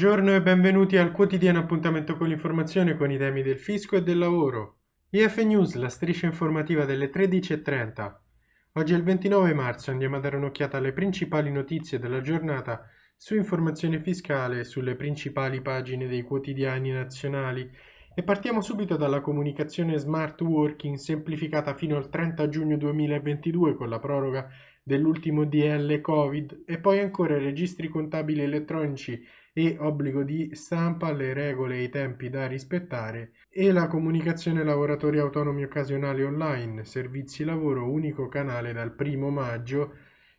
Buongiorno e benvenuti al quotidiano appuntamento con l'informazione con i temi del fisco e del lavoro. IF News, la striscia informativa delle 13.30. Oggi è il 29 marzo, andiamo a dare un'occhiata alle principali notizie della giornata su informazione fiscale sulle principali pagine dei quotidiani nazionali e partiamo subito dalla comunicazione smart working semplificata fino al 30 giugno 2022 con la proroga dell'ultimo DL Covid e poi ancora registri contabili elettronici e obbligo di stampa, le regole e i tempi da rispettare e la comunicazione lavoratori autonomi occasionali online, servizi lavoro, unico canale dal primo maggio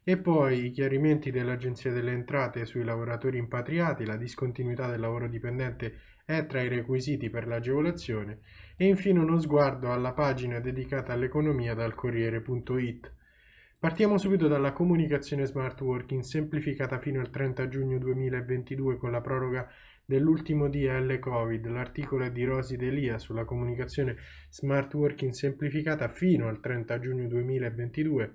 e poi i chiarimenti dell'Agenzia delle Entrate sui lavoratori impatriati, la discontinuità del lavoro dipendente è tra i requisiti per l'agevolazione e infine uno sguardo alla pagina dedicata all'economia dal Corriere.it. Partiamo subito dalla comunicazione smart working semplificata fino al 30 giugno 2022 con la proroga dell'ultimo DL Covid. L'articolo è di Rosi Delia sulla comunicazione smart working semplificata fino al 30 giugno 2022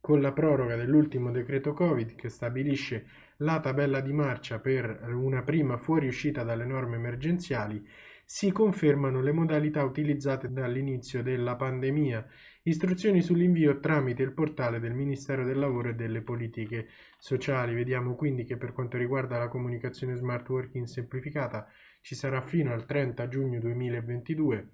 con la proroga dell'ultimo decreto Covid che stabilisce la tabella di marcia per una prima fuoriuscita dalle norme emergenziali si confermano le modalità utilizzate dall'inizio della pandemia Istruzioni sull'invio tramite il portale del Ministero del Lavoro e delle Politiche Sociali. Vediamo quindi che per quanto riguarda la comunicazione smart working semplificata ci sarà fino al 30 giugno 2022.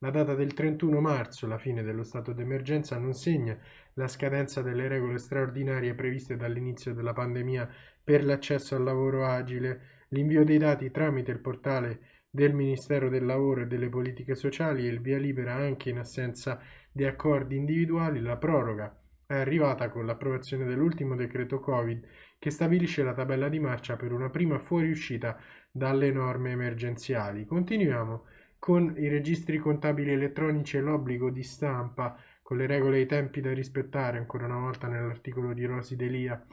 La data del 31 marzo, la fine dello stato d'emergenza, non segna la scadenza delle regole straordinarie previste dall'inizio della pandemia per l'accesso al lavoro agile, l'invio dei dati tramite il portale del Ministero del Lavoro e delle Politiche Sociali e il via libera anche in assenza di accordi individuali, la proroga è arrivata con l'approvazione dell'ultimo decreto Covid che stabilisce la tabella di marcia per una prima fuoriuscita dalle norme emergenziali. Continuiamo con i registri contabili elettronici e l'obbligo di stampa con le regole e i tempi da rispettare, ancora una volta nell'articolo di Rosi Delia.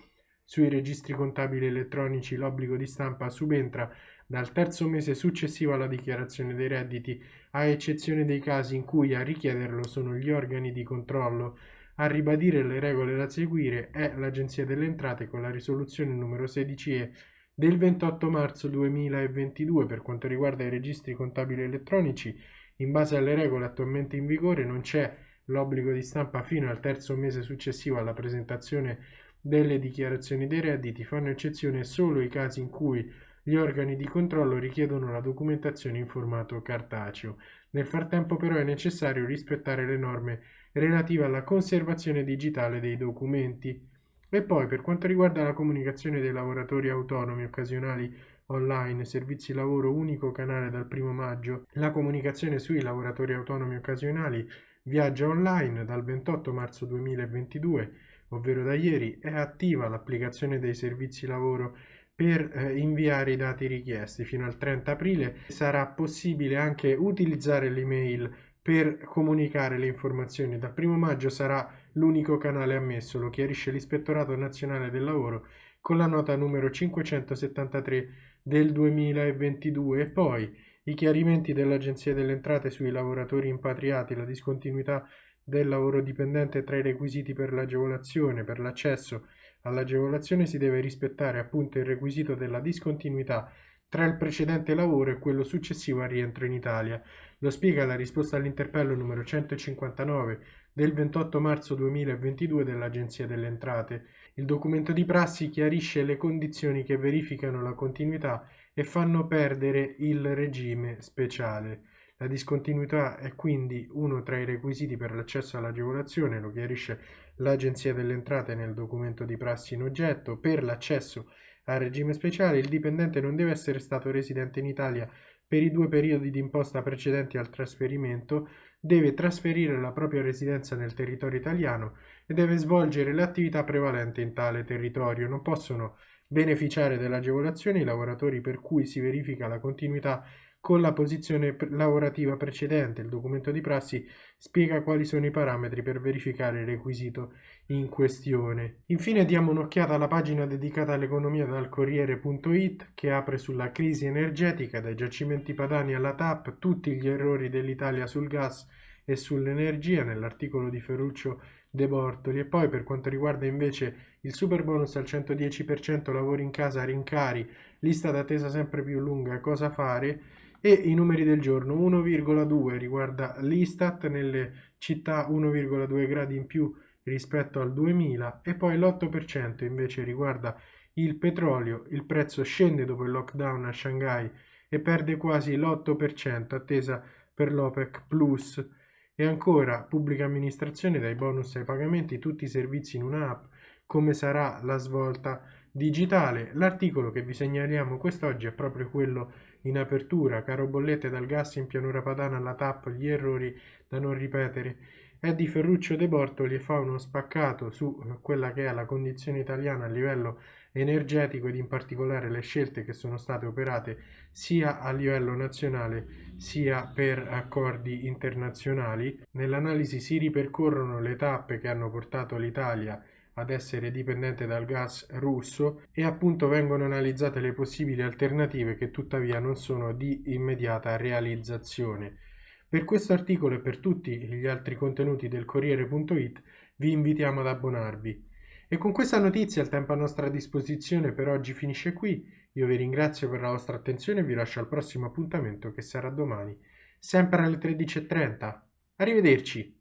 Sui registri contabili elettronici l'obbligo di stampa subentra dal terzo mese successivo alla dichiarazione dei redditi, a eccezione dei casi in cui a richiederlo sono gli organi di controllo. A ribadire le regole da seguire è l'Agenzia delle Entrate con la risoluzione numero 16E del 28 marzo 2022 per quanto riguarda i registri contabili elettronici. In base alle regole attualmente in vigore non c'è l'obbligo di stampa fino al terzo mese successivo alla presentazione delle dichiarazioni dei redditi, fanno eccezione solo i casi in cui gli organi di controllo richiedono la documentazione in formato cartaceo. Nel frattempo però è necessario rispettare le norme relative alla conservazione digitale dei documenti. E poi per quanto riguarda la comunicazione dei lavoratori autonomi occasionali online, servizi lavoro unico canale dal 1 maggio, la comunicazione sui lavoratori autonomi occasionali viaggia online dal 28 marzo 2022, ovvero da ieri, è attiva l'applicazione dei servizi lavoro per eh, inviare i dati richiesti fino al 30 aprile. Sarà possibile anche utilizzare l'email per comunicare le informazioni. Dal 1 maggio sarà l'unico canale ammesso lo chiarisce l'ispettorato nazionale del lavoro con la nota numero 573 del 2022 e poi i chiarimenti dell'Agenzia delle Entrate sui lavoratori impatriati, la discontinuità del lavoro dipendente tra i requisiti per l'agevolazione, per l'accesso All'agevolazione si deve rispettare appunto il requisito della discontinuità tra il precedente lavoro e quello successivo al rientro in Italia. Lo spiega la risposta all'interpello numero 159 del 28 marzo 2022 dell'Agenzia delle Entrate. Il documento di prassi chiarisce le condizioni che verificano la continuità e fanno perdere il regime speciale. La discontinuità è quindi uno tra i requisiti per l'accesso all'agevolazione, lo chiarisce l'Agenzia delle Entrate nel documento di prassi in oggetto. Per l'accesso al regime speciale il dipendente non deve essere stato residente in Italia per i due periodi di imposta precedenti al trasferimento, deve trasferire la propria residenza nel territorio italiano e deve svolgere l'attività prevalente in tale territorio. Non possono beneficiare dell'agevolazione i lavoratori per cui si verifica la continuità con la posizione lavorativa precedente. Il documento di prassi spiega quali sono i parametri per verificare il requisito in questione. Infine diamo un'occhiata alla pagina dedicata all'economia dal Corriere.it che apre sulla crisi energetica, dai giacimenti padani alla TAP, tutti gli errori dell'Italia sul gas e sull'energia. Nell'articolo di Ferruccio De Bortoli. E poi per quanto riguarda invece il super bonus al 110% lavori in casa, rincari, lista d'attesa sempre più lunga, cosa fare? E i numeri del giorno. 1,2 riguarda l'Istat nelle città 1,2 gradi in più rispetto al 2000 e poi l'8% invece riguarda il petrolio, il prezzo scende dopo il lockdown a Shanghai e perde quasi l'8% attesa per l'OPEC Plus e ancora pubblica amministrazione dai bonus ai pagamenti, tutti i servizi in un'app, come sarà la svolta digitale. L'articolo che vi segnaliamo quest'oggi è proprio quello in apertura, caro bollette dal gas in pianura padana alla TAP, gli errori da non ripetere. È di Ferruccio De Bortoli e fa uno spaccato su quella che è la condizione italiana a livello energetico ed in particolare le scelte che sono state operate sia a livello nazionale sia per accordi internazionali. Nell'analisi si ripercorrono le tappe che hanno portato l'Italia ad essere dipendente dal gas russo e appunto vengono analizzate le possibili alternative che tuttavia non sono di immediata realizzazione. Per questo articolo e per tutti gli altri contenuti del Corriere.it vi invitiamo ad abbonarvi. E con questa notizia il tempo a nostra disposizione per oggi finisce qui. Io vi ringrazio per la vostra attenzione e vi lascio al prossimo appuntamento che sarà domani, sempre alle 13.30. Arrivederci!